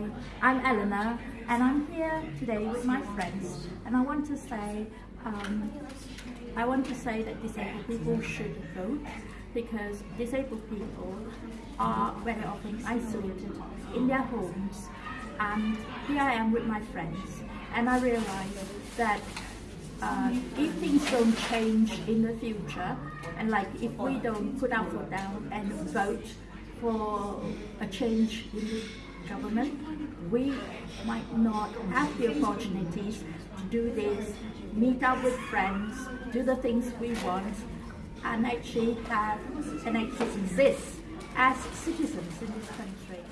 Hi, I'm Eleanor and I'm here today with my friends and I want to say um, I want to say that disabled people should vote because disabled people are very often isolated in their homes and here I am with my friends and I realize that uh, if things don't change in the future and like if we don't put our foot down and vote for a change in government, we might not have the opportunities to do this, meet up with friends, do the things we want, and actually have and actually exist as citizens in this country.